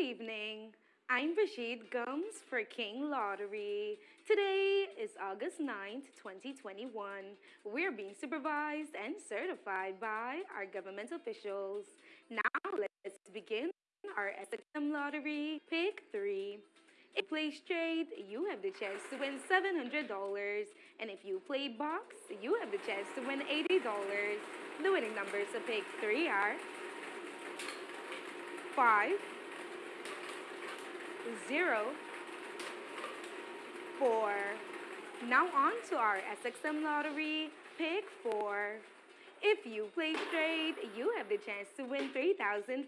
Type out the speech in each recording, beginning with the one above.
evening. I'm Rashid Gums for King Lottery. Today is August 9th, 2021. We're being supervised and certified by our government officials. Now let's begin our SXM Lottery Pick 3. If you play straight, you have the chance to win $700. And if you play box, you have the chance to win $80. The winning numbers of Pick 3 are 5, 0, 4. Now on to our SXM Lottery Pick 4. If you play straight, you have the chance to win $3,500.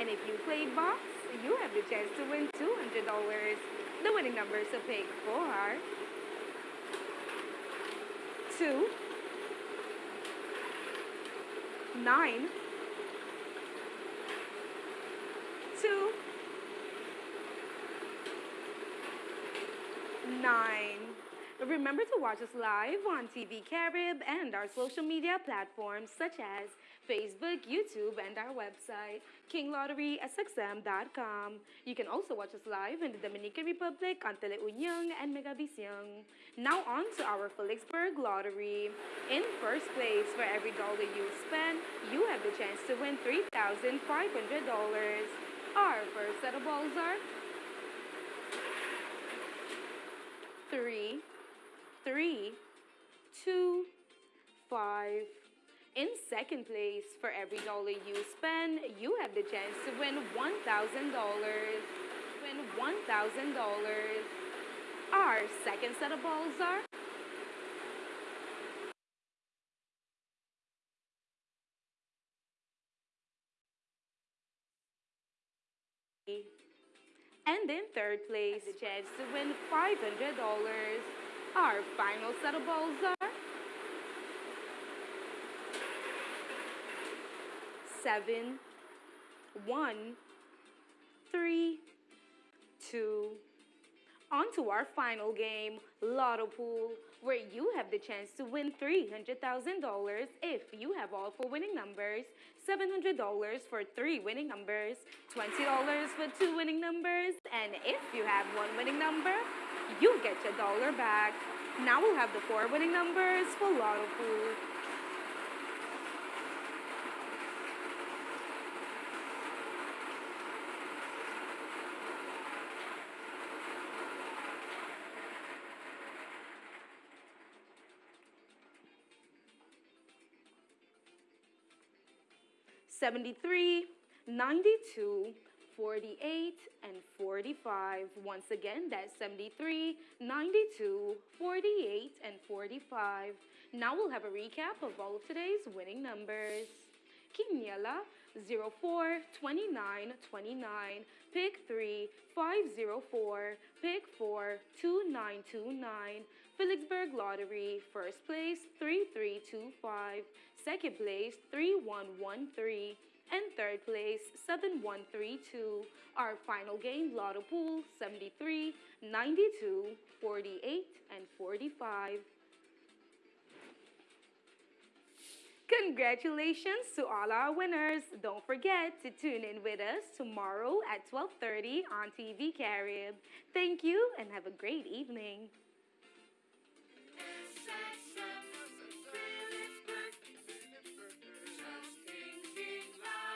And if you play box, you have the chance to win $200. The winning numbers of pick 4 are 2, 9, 2, 9. Remember to watch us live on TV Carib and our social media platforms such as Facebook, YouTube, and our website, kinglotterysxm.com. You can also watch us live in the Dominican Republic on Teleunion and Megavisión. Now on to our Philipsburg Lottery. In first place, for every dollar you spend, you have the chance to win $3,500. Our first set of balls are three, three, two, five. In second place, for every dollar you spend, you have the chance to win $1,000. Win $1,000. Our second set of balls are And in third place, chance to win $500. Our final set of balls are seven, one, three, two. On to our final game, Lotto Pool, where you have the chance to win $300,000 if you have all four winning numbers, $700 for three winning numbers, $20 for two winning numbers, and if you have one winning number, you get your dollar back. Now we'll have the four winning numbers for Lotto Pool. Seventy-three, ninety-two, 48, and 45. Once again, that's 73, 92, 48, and 45. Now we'll have a recap of all of today's winning numbers. Quiniela 04 29 29, pick 3 504, pick 4 2929, Philipsburg Lottery, first place 3325, second place 3113, and third place 7132. Our final game, Lotto Pool 73, 92, 48, and 45. Congratulations to all our winners. Don't forget to tune in with us tomorrow at 12:30 on TV Carib. Thank you and have a great evening.